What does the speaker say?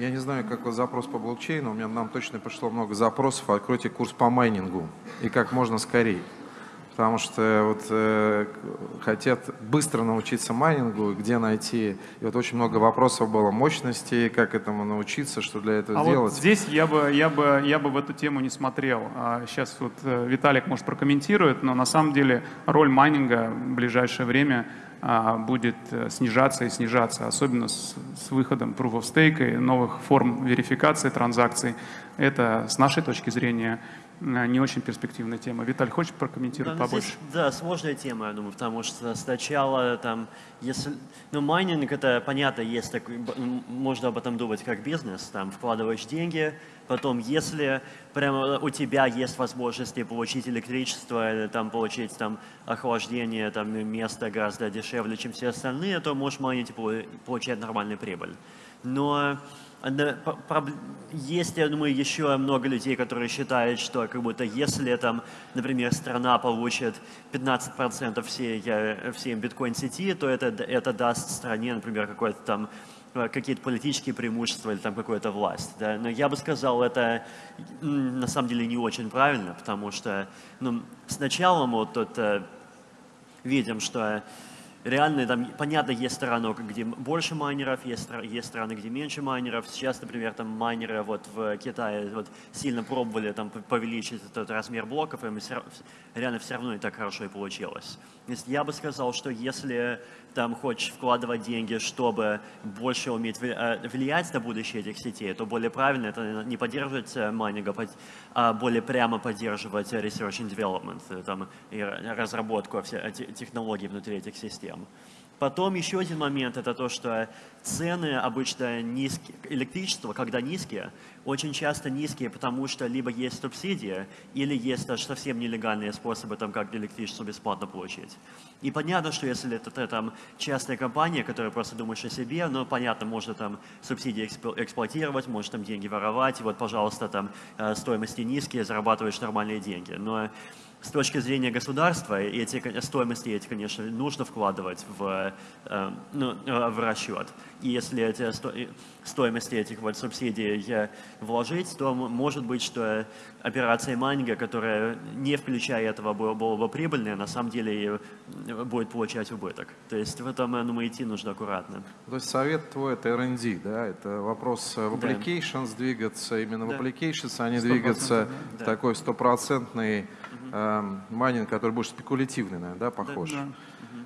Я не знаю, как запрос по блокчейну, у меня нам точно пришло много запросов, откройте курс по майнингу и как можно скорее потому что вот э, хотят быстро научиться майнингу, где найти. И вот очень много вопросов было мощности, как этому научиться, что для этого а делать. Вот здесь я бы, я, бы, я бы в эту тему не смотрел. А сейчас вот э, Виталик, может, прокомментирует, но на самом деле роль майнинга в ближайшее время а, будет э, снижаться и снижаться, особенно с, с выходом Proof of Stake и новых форм верификации транзакций. Это, с нашей точки зрения, не очень перспективная тема. Виталий, хочешь прокомментировать да, побольше? Здесь, да, сложная тема, я думаю, потому что сначала там, если, ну, майнинг, это понятно, есть такой, можно об этом думать как бизнес, там, вкладываешь деньги, потом, если прямо у тебя есть возможности получить электричество или там получить там охлаждение, там, место гораздо дешевле, чем все остальные, то можешь майнить и получать нормальную прибыль. Но есть, я думаю, еще много людей, которые считают, что как будто если там, например, страна получит 15% всей, всей биткоин-сети, то это, это даст стране, например, какой-то там э, какие-то политические преимущества или там какую-то власть. Да? Но я бы сказал, это на самом деле не очень правильно, потому что ну, сначала мы вот тут э, видим, что реально там, понятно, есть страны, где больше майнеров, есть, есть страны, где меньше майнеров. Сейчас, например, там майнеры вот в Китае вот сильно пробовали там повеличить этот размер блоков, и все, реально все равно не так хорошо и получилось. Я бы сказал, что если там хочешь вкладывать деньги, чтобы больше уметь э, влиять на будущее этих сетей, то более правильно это не поддерживать э, майнинга, а более прямо поддерживать research and development, э, там, и разработку технологий внутри этих систем. them. Потом еще один момент – это то, что цены обычно низкие, электричество, когда низкие, очень часто низкие, потому что либо есть субсидия, или есть даже совсем нелегальные способы, там, как электричество бесплатно получить. И понятно, что если это, это там, частная компания, которая просто думаешь о себе, ну, понятно, можно там субсидии эксплуатировать, можно там деньги воровать, и вот, пожалуйста, там э, стоимости низкие, зарабатываешь нормальные деньги. Но с точки зрения государства эти стоимости эти, конечно, нужно вкладывать в, э, ну, э, в расчет. И если эти стоимости этих вот субсидий вложить, то может быть, что операция майнинга, которая не включая этого была, бы прибыльная, на самом деле будет получать убыток. То есть в этом, думаю, идти нужно аккуратно. То есть совет твой это R&D, да? Это вопрос в applications да. двигаться, именно да. в applications, а не двигаться да. такой стопроцентный Эм, майнинг, который больше спекулятивный, наверное, да, похож? Да, да.